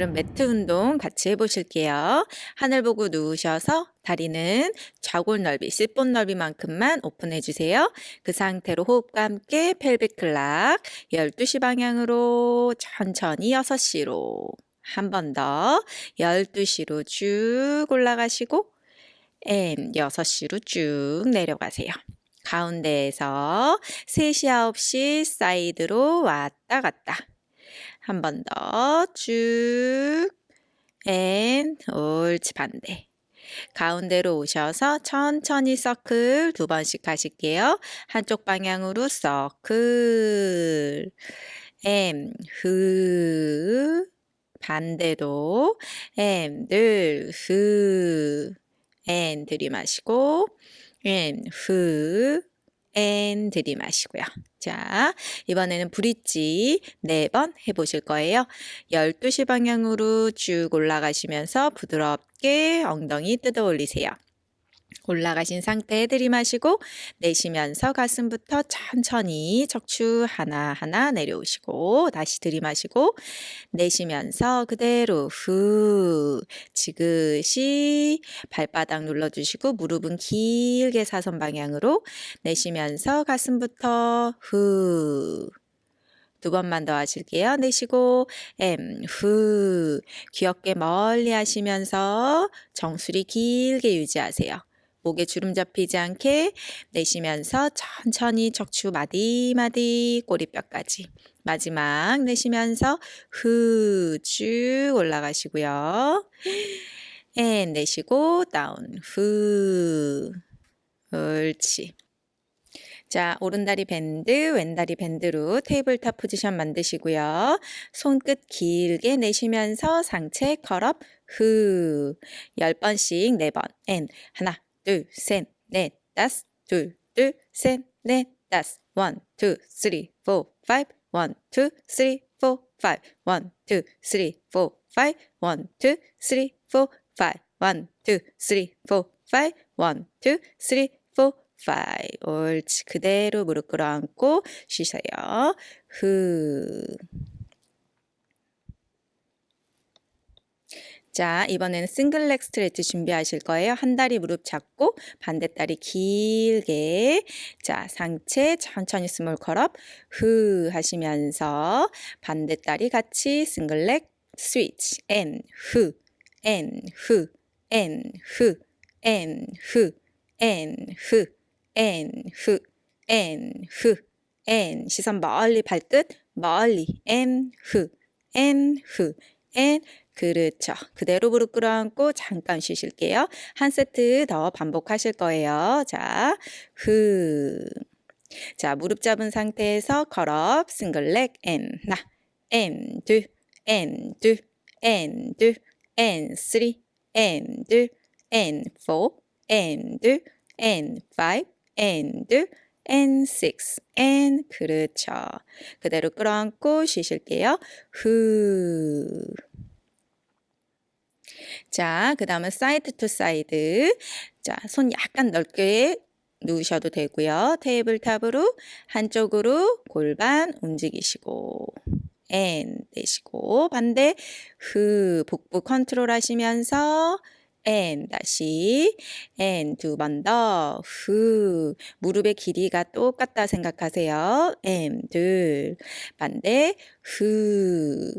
오늘은 매트 운동 같이 해보실게요. 하늘 보고 누우셔서 다리는 좌골 넓이, sit bone 넓이만큼만 오픈해 주세요. 그 상태로 호흡과 함께 pelvic clock 12시 방향으로 천천히 6시로 한 번 더 12시로 쭉 올라가시고 and 6시로 쭉 내려가세요. 가운데에서 3시, 9시 사이드로 왔다 갔다. 한 번 더. 쭉, and, 옳지, 반대. 가운데로 오셔서 천천히 서클 두 번씩 하실게요. 한쪽 방향으로 서클, 엠, 흐, 반대도, 엠, 들, 흐, and, 들이마시고, 앤, 흐, 앤 들이마시고요. 자, 이번에는 브릿지 네번 해보실 거예요. 12시 방향으로 쭉 올라가시면서 부드럽게 엉덩이 뜯어 올리세요. 올라가신 상태에 들이마시고 내쉬면서 가슴부터 천천히 척추 하나하나 내려오시고 다시 들이마시고 내쉬면서 그대로 후 지그시 발바닥 눌러주시고 무릎은 길게 사선 방향으로 내쉬면서 가슴부터 후 두 번만 더 하실게요. 내쉬고 and 후 귀 어깨 멀리 하시면서 정수리 길게 유지하세요. 목에 주름 잡히지 않게 내쉬면서 천천히 척추 마디마디 꼬리뼈까지 마지막 내쉬면서 후 쭉 올라가시고요. and 내쉬고 다운 후 옳지 자, 오른다리 bend, 왼다리 bend로 tabletop 포지션 만드시고요. 손끝 길게 내쉬면서 상체 curl up 후. 10번씩 4번. and 하나, 둘, 셋, 넷, 다섯, 둘, 둘, 셋, 넷, 다섯, one, two, three, four, five, one, two, three, four, five, one, two, three, four, five, one, two, three, four, five, one, two, three, four, five, one, two, three, four, five. 옳지. 그대로 무릎 끌어안고 쉬세요. 후. 자, 이번에는 single leg stretch 준비하실 거예요. 한 다리 무릎 잡고 반대 다리 길게. 자, 상체 천천히 small curl up 후 하시면서 반대 다리 같이 싱글렉 스위치 앤 후, 앤 후, 앤 후, 앤 후, 앤 후, 앤 후, 앤 후, 앤 시선 멀리 발끝 멀리. 앤 후, 앤 후, 앤 그렇죠. 그대로 무릎 끌어안고 잠깐 쉬실게요. 한 세트 더 반복하실 거예요. 자, 흐. 자, 무릎 잡은 상태에서 curl up, single leg, and, 나, and, 둘, and, 둘, and, 둘, and, three, and, 둘, and, four, and, 둘, and, five, and, 둘, and, six, and, 그렇죠. 그대로 끌어안고 쉬실게요. 후. 자, 그 다음은 side to side. 자, 손 약간 넓게 누우셔도 되고요. tabletop으로 한쪽으로 골반 움직이시고 and 내쉬고 반대 흐 복부 컨트롤 하시면서 앤 다시 앤 두 번 더 후 무릎의 길이가 똑같다 생각하세요. 앤둘 반대 후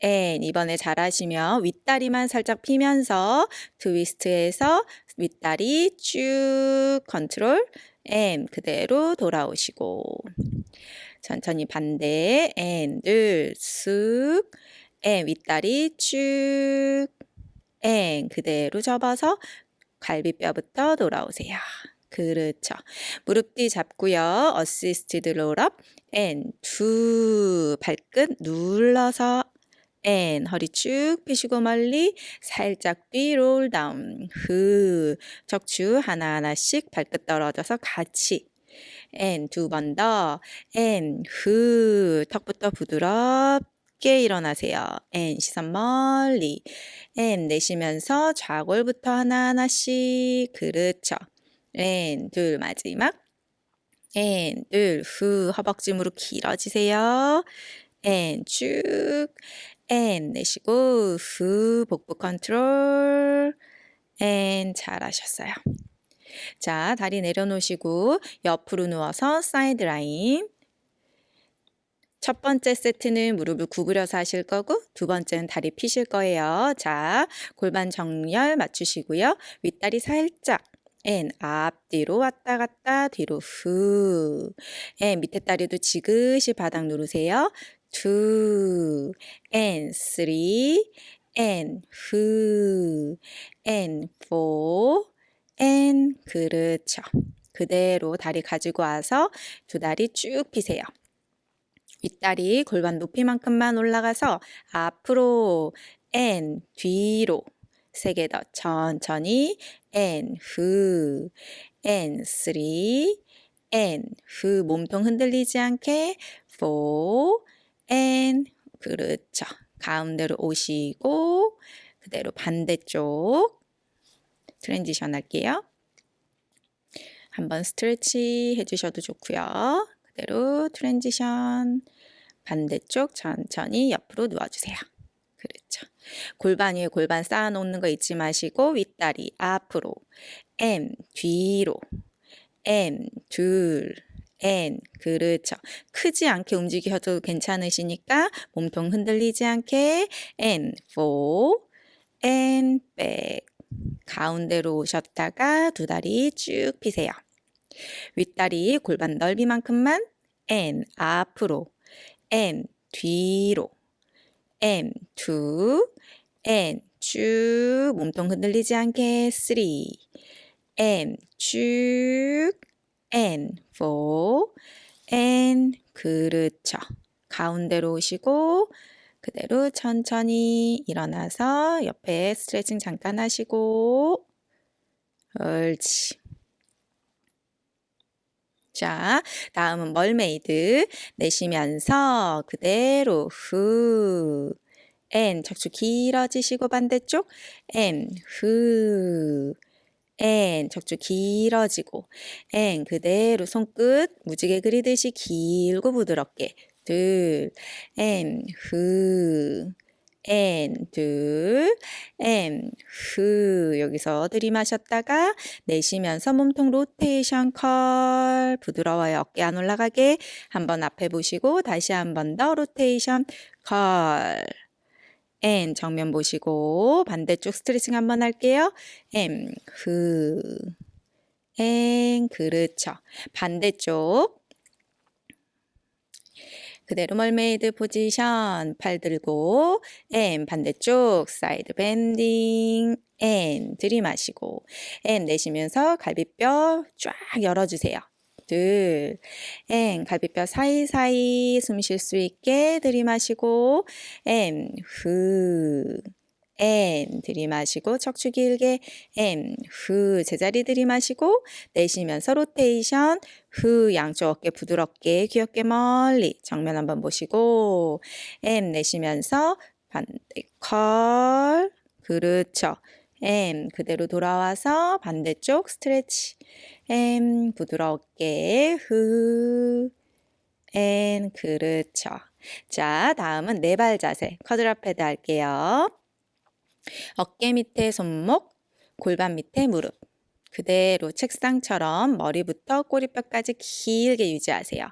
앤 이번에 잘하시면 윗다리만 살짝 피면서 트위스트해서 윗다리 쭉 컨트롤 and 그대로 돌아오시고 천천히 반대 윗다리 쭉 and 그대로 접어서 갈비뼈부터 돌아오세요. 그렇죠. 무릎 뒤 잡고요. assisted roll up and 두 발끝 눌러서 and 허리 쭉 펴시고 멀리 살짝 뒤 roll down 후 척추 하나하나씩 발끝 떨어져서 같이. 앤 두 번 더앤후 턱부터 부드럽게 일어나세요. 앤 시선 멀리. 앤 내쉬면서 좌골부터 하나하나씩 그렇죠 앤 둘 마지막. 앤 둘 후 허벅지 무릎 길어지세요. 앤 쭉 and 내쉬고 후 복부 컨트롤 and 잘하셨어요. 자, 다리 내려놓으시고 옆으로 누워서 side lying. 첫 번째 세트는 무릎을 구부려서 하실 거고 두 번째는 다리 피실 거예요. 자, 골반 정렬 맞추시고요. 윗다리 살짝 and 앞뒤로 왔다 갔다 뒤로 후 and 밑에 다리도 지그시 바닥 누르세요. Two and three and 후 and four and 그렇죠. 그대로 다리 가지고 와서 두 다리 쭉 피세요. 윗다리 골반 높이만큼만 올라가서 앞으로 and 뒤로 세 개 더 천천히 and 후 and three and 후 몸통 흔들리지 않게 four and 그렇죠. 가운데로 오시고 그대로 반대쪽 transition 할게요. 한번 stretch 해주셔도 좋고요. 그대로 transition 반대쪽 천천히 옆으로 누워주세요. 그렇죠. 골반 위에 골반 쌓아놓는 거 잊지 마시고 윗다리 앞으로 M 뒤로 M 둘 N. 그렇죠. 크지 않게 움직여도 괜찮으시니까 몸통 흔들리지 않게 N. 4 N. back. 가운데로 오셨다가 두 다리 쭉 피세요. 윗다리 골반 넓이만큼만 N. 앞으로 N. 뒤로 M 2 N. 쭉 몸통 흔들리지 않게 3 N. 쭉 N 4 N 그렇죠. 가운데로 오시고 그대로 천천히 일어나서 옆에 스트레칭 잠깐 하시고. 옳지. 자, 다음은 멀메이드. 내쉬면서 그대로 후. N 척추 길어지시고 반대쪽. N 후 N 척추 길어지고 N 그대로 손끝 무지개 그리듯이 길고 부드럽게. 둘 N 후 N 둘 M 후 여기서 들이마셨다가 내쉬면서 몸통 로테이션 컬. 부드러워요. 어깨 안 올라가게. 한번 앞에 보시고 다시 한번 더 로테이션 curl and 정면 보시고 반대쪽 스트레칭 한번 할게요. and 후 and 그렇죠. 반대쪽. 그대로 mermaid position 팔 들고 and 반대쪽 side bending. and 들이마시고 and 내쉬면서 갈비뼈 쫙 열어주세요. 둘, N 갈비뼈 사이사이 숨 쉴 수 있게 들이마시고 M 후 N 들이마시고 척추 길게 M 후 제자리 들이마시고 내쉬면서 로테이션 후 양쪽 어깨 부드럽게 귀엽게 멀리 정면 한번 보시고 M 내쉬면서 반대 컬 그렇죠 M 그대로 돌아와서 반대쪽 스트레치. M 부드럽게 후 N 그렇죠. 자 다음은 네 발 자세. 커드랍 패드 할게요. 어깨 밑에 손목, 골반 밑에 무릎. 그대로 책상처럼 머리부터 꼬리뼈까지 길게 유지하세요.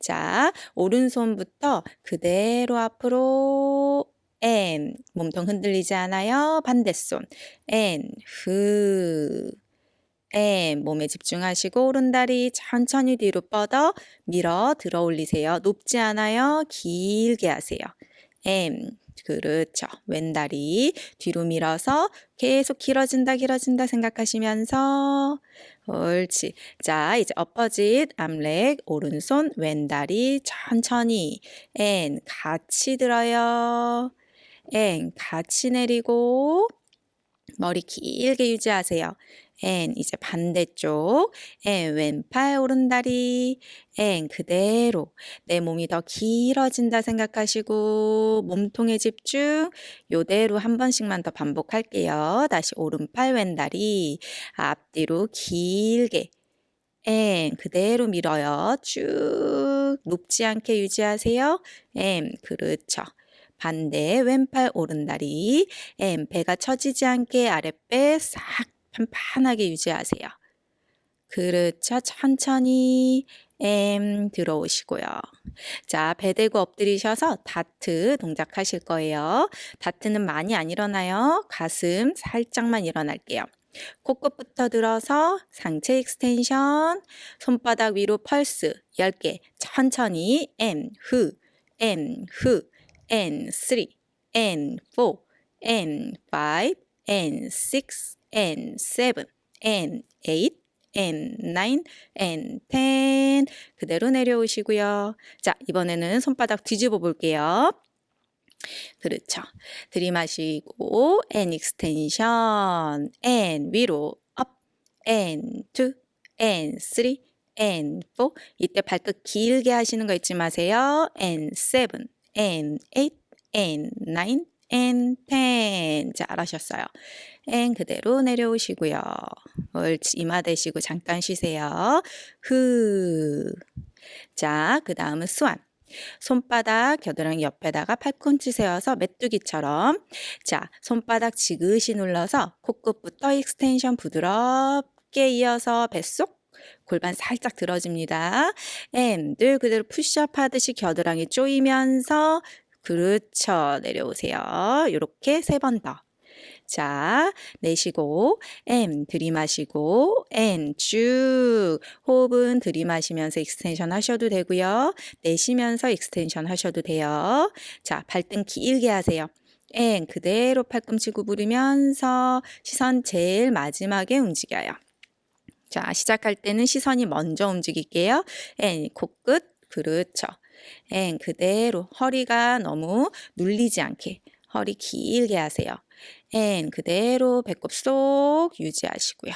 자, 오른손부터 그대로 앞으로 N 몸통 흔들리지 않아요. 반대손 N 후 N 몸에 집중하시고 오른다리 천천히 뒤로 뻗어 밀어 들어 올리세요. 높지 않아요. 길게 하세요. M 그렇죠. 왼다리 뒤로 밀어서 계속 길어진다 길어진다 생각하시면서 옳지. 자, 이제 엎어짓 암렉 오른손 왼다리 천천히 앤 같이 들어요. 앤 같이 내리고 머리 길게 유지하세요. 앤 이제 반대쪽 앤 왼팔 오른다리 앤 그대로 내 몸이 더 길어진다 생각하시고 몸통에 집중 요대로 한 번씩만 더 반복할게요. 다시 오른팔 왼다리 앞뒤로 길게 and 그대로 밀어요. 쭉 높지 않게 유지하세요. and 그렇죠. 반대 왼팔 오른다리 and 배가 처지지 않게 아랫배 싹 판판하게 유지하세요. 그렇죠. 천천히 and 들어오시고요. 자, 배 대고 엎드리셔서 다트 동작하실 거예요. 다트는 많이 안 일어나요. 가슴 살짝만 일어날게요. 코끝부터 들어서 상체 extension, 손바닥 위로 펄스 10개 천천히 M, 후, M, 후, N, 3, N, 4, N, 5, N, 6, N, 7, N, 8, N9, N10 그대로 내려오시고요. 자, 이번에는 손바닥 뒤집어 볼게요. 그렇죠. 들이마시고 N 익스텐션 N 위로 업 N2 N3 N4 이때 발끝 길게 하시는 거 잊지 마세요. N7 N8 N9 N10 잘하셨어요. and 그대로 내려오시고요. 옳지 이마 대시고 잠깐 쉬세요. 후. 자, 그 다음은 swan. 손바닥 겨드랑이 옆에다가 팔꿈치 세워서 메뚜기처럼 자 손바닥 지그시 눌러서 코끝부터 extension 부드럽게 이어서 뱃속 골반 살짝 들어집니다. M 늘 그대로 푸시업 하듯이 겨드랑이 조이면서 그렇죠 내려오세요. 이렇게 세 번 더. 자, 내쉬고 and 들이마시고 and 쭉 호흡은 들이마시면서 extension 하셔도 되고요. 내쉬면서 extension 하셔도 돼요. 자, 발등 길게 하세요. and 그대로 팔꿈치 구부리면서 시선 제일 마지막에 움직여요. 자, 시작할 때는 시선이 먼저 움직일게요. and 코끝 그렇죠. and 그대로 허리가 너무 눌리지 않게 허리 길게 하세요. and 그대로 배꼽 쏙 유지하시고요.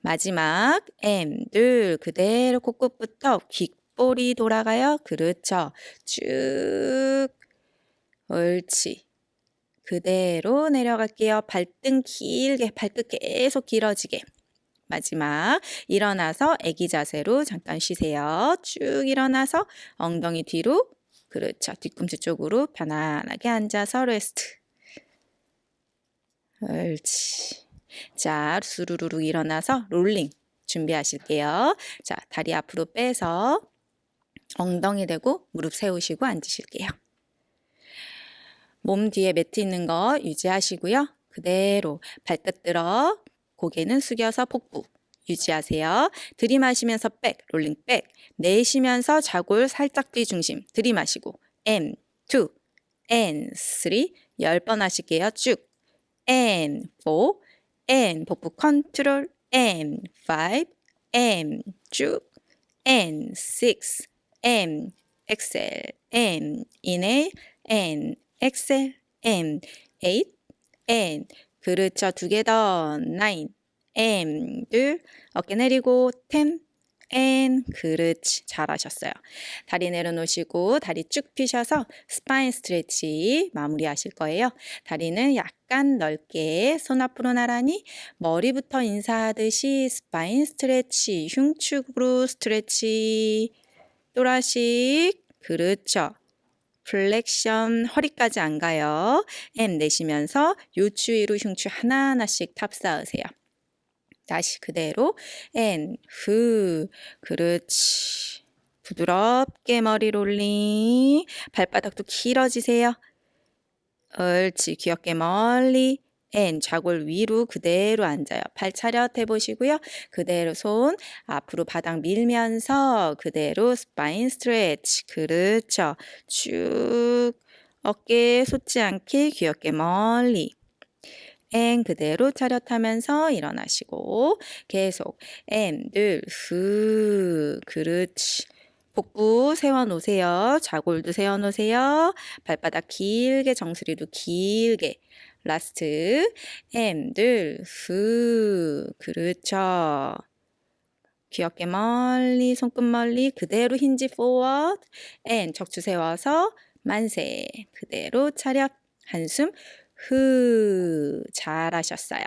마지막 M 둘 그대로 코끝부터 귓볼이 돌아가요. 그렇죠. 쭉 옳지. 그대로 내려갈게요. 발등 길게 발끝 계속 길어지게. 마지막 일어나서 애기 자세로 잠깐 쉬세요. 쭉 일어나서 엉덩이 뒤로 그렇죠. 뒤꿈치 쪽으로 편안하게 앉아서 레스트. 옳지. 자, 수루루루 일어나서 rolling 준비하실게요. 자, 다리 앞으로 빼서 엉덩이 대고 무릎 세우시고 앉으실게요. 몸 뒤에 매트 있는 거 유지하시고요. 그대로 발끝 들어 고개는 숙여서 복부 유지하세요. 들이마시면서 back, rolling back. 내쉬면서 자골 살짝 뒤 중심. 들이마시고 and, 2, N, 3. 10번 하실게요. 쭉. N, 4, N, 복부 컨트롤, N, 5, M, 쭉, N, 6, M, 엑셀, M, 인해, N, 엑셀, M, 8, N, 그렇죠. 두 개 더, 9, M, 둘, 어깨 내리고, 10, N, 그렇지. 잘하셨어요. 다리 내려놓으시고 다리 쭉 펴셔서 spine stretch 마무리하실 거예요. 다리는 약간 넓게 손 앞으로 나란히 머리부터 인사하듯이 spine stretch, 흉추으로 stretch, thoracic, 그렇죠. flexion 허리까지 안 가요. and 내쉬면서 요추 위로 흉추 하나하나씩 탑 쌓으세요. 다시 그대로 and 후. 그렇지. 부드럽게 머리 rolling. 발바닥도 길어지세요. 옳지. 귀엽게 멀리. and 좌골 위로 그대로 앉아요. 팔 차렷 해 보시고요. 그대로 손 앞으로 바닥 밀면서 그대로 spine stretch. 그렇죠. 쭉. 어깨 솟지 않게 귀엽게 멀리 and 그대로 차렷하면서 일어나시고 계속 and 후 그렇지 복부 세워놓으세요. 좌골도 세워놓으세요. 발바닥 길게 정수리도 길게 last and 후 그렇죠. 귀엽게 멀리 손끝 멀리 그대로 hinge forward and 척추 세워서 만세 그대로 차렷 한숨 후 잘하셨어요.